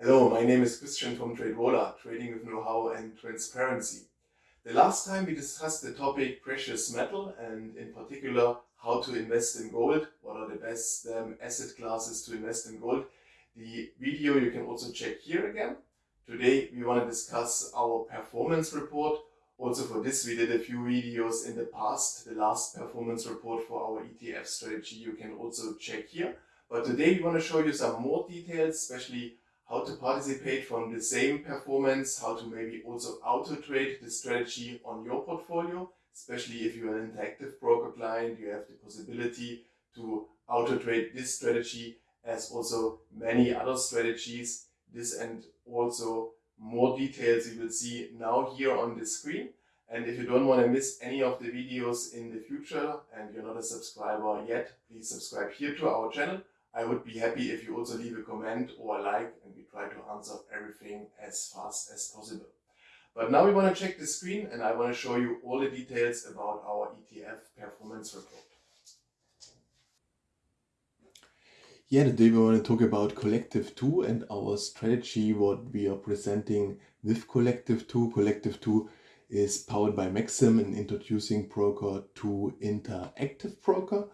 Hello, my name is Christian from TradeVola, trading with know-how and transparency. The last time we discussed the topic precious metal and in particular how to invest in gold, what are the best um, asset classes to invest in gold. The video you can also check here again. Today we want to discuss our performance report. Also for this we did a few videos in the past. The last performance report for our ETF strategy you can also check here. But today we want to show you some more details, especially how to participate from the same performance, how to maybe also auto trade the strategy on your portfolio, especially if you're an interactive broker client, you have the possibility to auto trade this strategy as also many other strategies. This and also more details you will see now here on the screen. And if you don't want to miss any of the videos in the future and you're not a subscriber yet, please subscribe here to our channel I would be happy if you also leave a comment or a like and try to answer everything as fast as possible. But now we want to check the screen and I want to show you all the details about our ETF performance report. Yeah, today we want to talk about Collective 2 and our strategy, what we are presenting with Collective 2. Collective 2 is powered by Maxim, and introducing broker to interactive broker.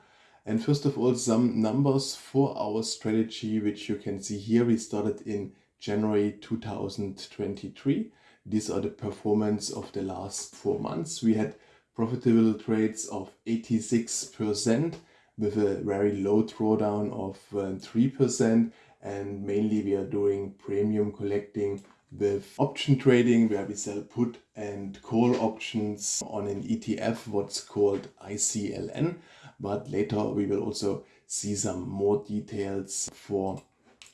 And first of all, some numbers for our strategy, which you can see here. We started in January 2023. These are the performance of the last four months. We had profitable trades of 86% with a very low drawdown of 3% um, and mainly we are doing premium collecting with option trading where we sell put and call options on an ETF what's called ICLN but later we will also see some more details for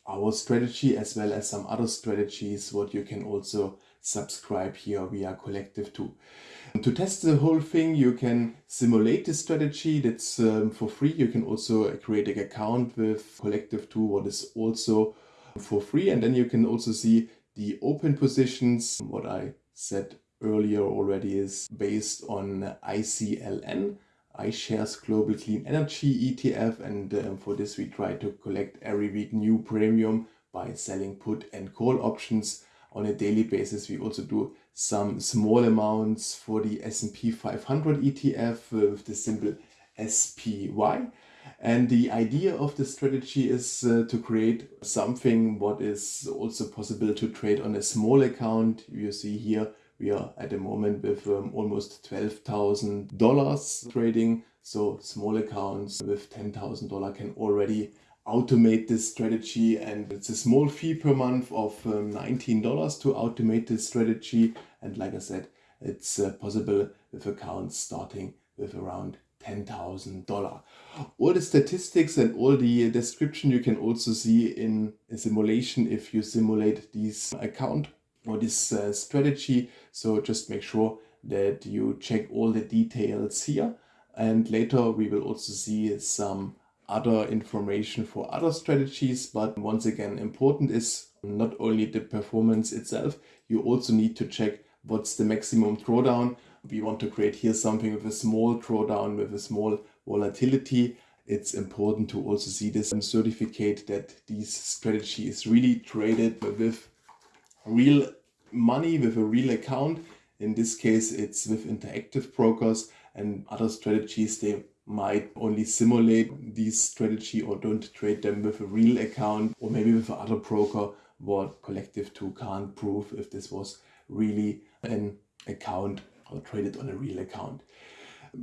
our strategy as well as some other strategies what you can also subscribe here via Collective 2. To test the whole thing you can simulate the strategy that's um, for free. You can also create an account with Collective 2 what is also for free and then you can also see the open positions. What I said earlier already is based on ICLN iShares Global Clean Energy ETF and um, for this we try to collect every week new premium by selling put and call options on a daily basis. We also do some small amounts for the S&P 500 ETF with the symbol SPY. And the idea of the strategy is uh, to create something what is also possible to trade on a small account. You see here we are at the moment with um, almost $12,000 trading. So small accounts with $10,000 can already automate this strategy and it's a small fee per month of um, $19 to automate this strategy. And like I said, it's uh, possible with accounts starting with around $10,000. All the statistics and all the description you can also see in a simulation if you simulate this account or this uh, strategy. So just make sure that you check all the details here. And later we will also see some other information for other strategies. But once again, important is not only the performance itself, you also need to check what's the maximum drawdown. We want to create here something with a small drawdown, with a small volatility. It's important to also see this certificate that this strategy is really traded with real money with a real account. In this case, it's with interactive brokers and other strategies. They might only simulate this strategy or don't trade them with a real account or maybe with another broker what Collective 2 can't prove if this was really an account or traded on a real account.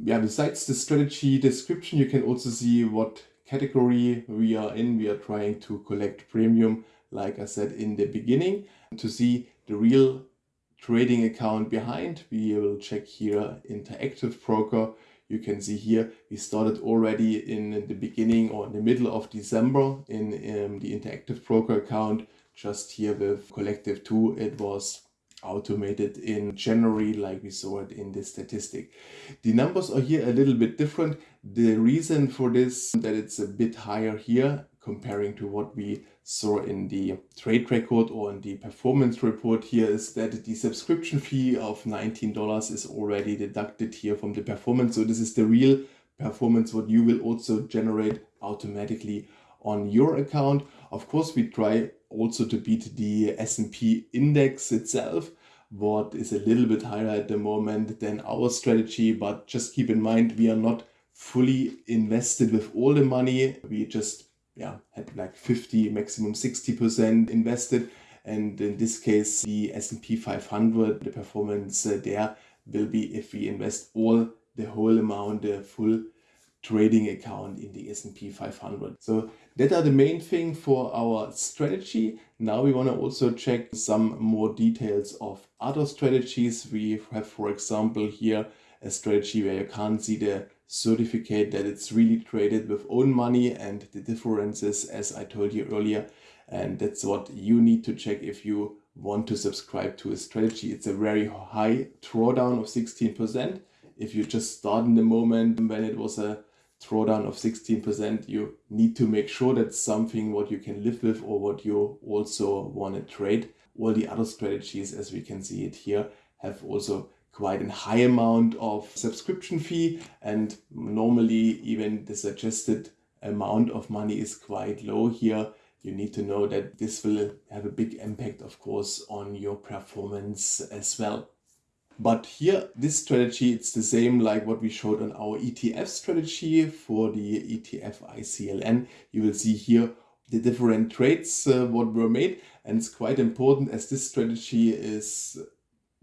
Yeah, besides the strategy description, you can also see what category we are in. We are trying to collect premium, like I said in the beginning. To see the real trading account behind, we will check here interactive broker. You can see here we started already in the beginning or in the middle of December in um, the interactive broker account. Just here with Collective 2 it was automated in January like we saw it in the statistic. The numbers are here a little bit different. The reason for this that it's a bit higher here comparing to what we saw in the trade record or in the performance report here is that the subscription fee of $19 is already deducted here from the performance. So this is the real performance what you will also generate automatically on your account. Of course, we try also to beat the S&P index itself, what is a little bit higher at the moment than our strategy. But just keep in mind, we are not fully invested with all the money. We just yeah had like 50, maximum 60% invested. And in this case, the S&P 500, the performance uh, there will be if we invest all the whole amount, the full trading account in the S&P 500. So that are the main thing for our strategy. Now we want to also check some more details of other strategies. We have, for example, here a strategy where you can't see the certificate that it's really traded with own money and the differences as I told you earlier. And that's what you need to check if you want to subscribe to a strategy. It's a very high drawdown of 16%. If you just start in the moment when it was a drawdown of 16%, you need to make sure that's something what you can live with or what you also want to trade. All the other strategies, as we can see it here, have also quite a high amount of subscription fee and normally even the suggested amount of money is quite low here. You need to know that this will have a big impact, of course, on your performance as well. But here, this strategy, it's the same like what we showed on our ETF strategy for the ETF ICLN. You will see here the different trades uh, what were made and it's quite important as this strategy is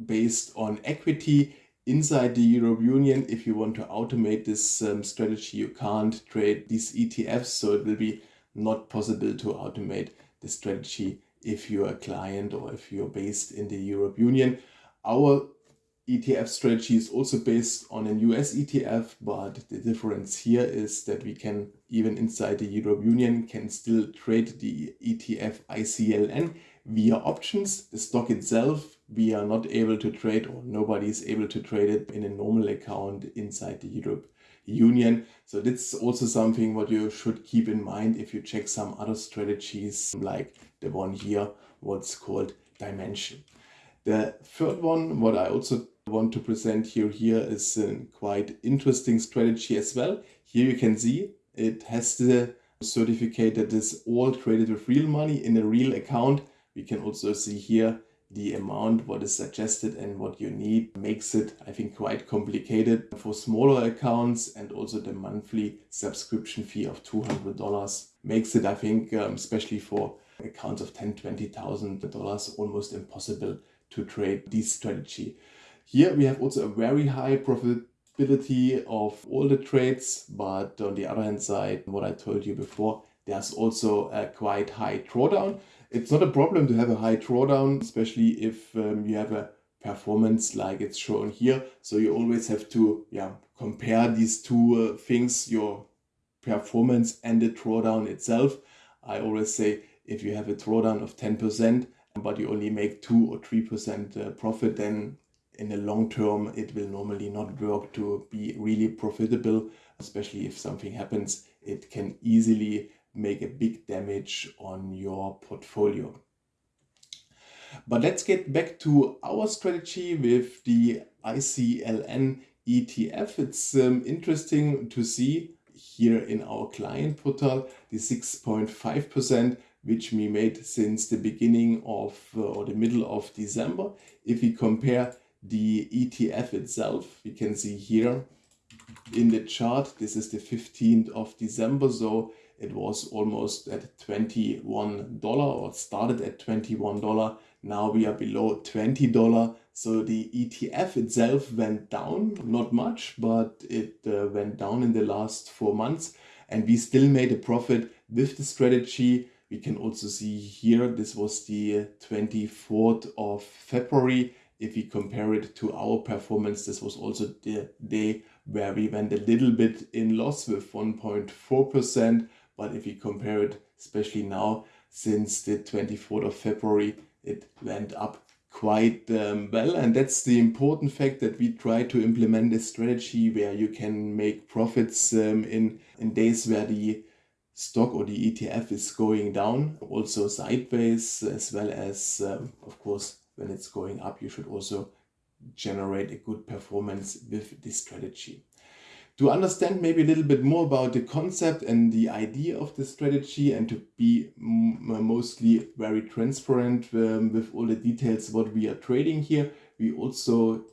based on equity inside the Europe Union. If you want to automate this um, strategy, you can't trade these ETFs, so it will be not possible to automate the strategy if you're a client or if you're based in the Europe Union. Our ETF strategy is also based on a US ETF, but the difference here is that we can, even inside the Europe Union, can still trade the ETF ICLN via options. The stock itself, we are not able to trade or nobody is able to trade it in a normal account inside the Europe Union. So that's also something what you should keep in mind if you check some other strategies like the one here, what's called Dimension. The third one, what I also want to present here here is a quite interesting strategy as well. Here you can see it has the certificate that is all traded with real money in a real account. We can also see here the amount what is suggested and what you need makes it I think quite complicated for smaller accounts and also the monthly subscription fee of $200 makes it I think um, especially for accounts of 10 20,000 dollars almost impossible to trade this strategy. Here we have also a very high profitability of all the trades, but on the other hand side, what I told you before, there's also a quite high drawdown. It's not a problem to have a high drawdown, especially if um, you have a performance like it's shown here. So you always have to yeah, compare these two uh, things, your performance and the drawdown itself. I always say if you have a drawdown of 10%, but you only make 2 or 3% uh, profit, then in the long term, it will normally not work to be really profitable, especially if something happens, it can easily make a big damage on your portfolio. But let's get back to our strategy with the ICLN ETF. It's um, interesting to see here in our client portal the 6.5% which we made since the beginning of uh, or the middle of December. If we compare the ETF itself. We can see here in the chart, this is the 15th of December, so it was almost at $21 or started at $21. Now we are below $20. So the ETF itself went down, not much, but it uh, went down in the last four months and we still made a profit with the strategy. We can also see here, this was the 24th of February if we compare it to our performance, this was also the day where we went a little bit in loss with 1.4%. But if we compare it, especially now, since the 24th of February, it went up quite um, well. And that's the important fact that we try to implement a strategy where you can make profits um, in, in days where the stock or the ETF is going down, also sideways, as well as, um, of course, when it's going up, you should also generate a good performance with this strategy. To understand maybe a little bit more about the concept and the idea of the strategy and to be mostly very transparent um, with all the details what we are trading here, we also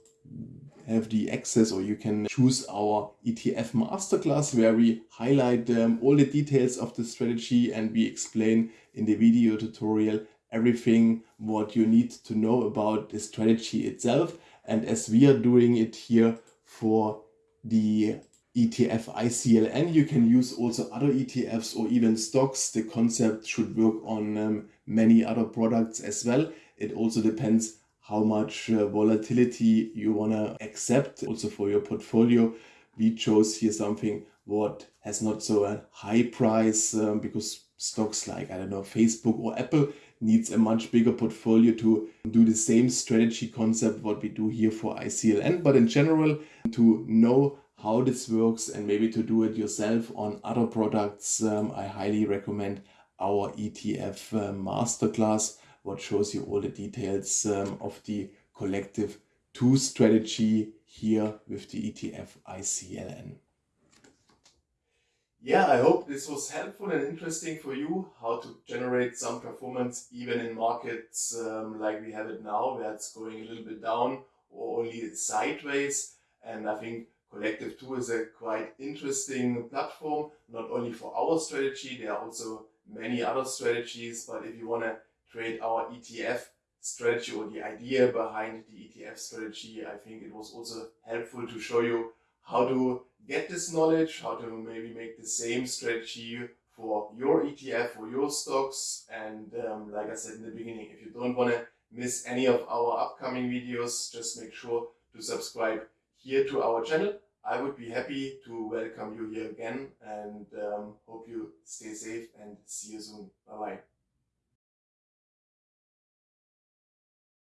have the access or you can choose our ETF masterclass where we highlight um, all the details of the strategy and we explain in the video tutorial everything what you need to know about the strategy itself. And as we are doing it here for the ETF ICLN, you can use also other ETFs or even stocks. The concept should work on um, many other products as well. It also depends how much uh, volatility you want to accept also for your portfolio. We chose here something what has not so a high price um, because stocks like, I don't know, Facebook or Apple needs a much bigger portfolio to do the same strategy concept what we do here for ICLN. But in general, to know how this works and maybe to do it yourself on other products, um, I highly recommend our ETF uh, masterclass, what shows you all the details um, of the collective two strategy here with the ETF ICLN. Yeah, I hope this was helpful and interesting for you, how to generate some performance even in markets um, like we have it now, where it's going a little bit down or only sideways. And I think Collective 2 is a quite interesting platform, not only for our strategy, there are also many other strategies, but if you want to trade our ETF strategy or the idea behind the ETF strategy, I think it was also helpful to show you how to get this knowledge, how to maybe make the same strategy for your ETF or your stocks. And um, like I said in the beginning, if you don't want to miss any of our upcoming videos, just make sure to subscribe here to our channel. I would be happy to welcome you here again and um, hope you stay safe and see you soon. Bye bye.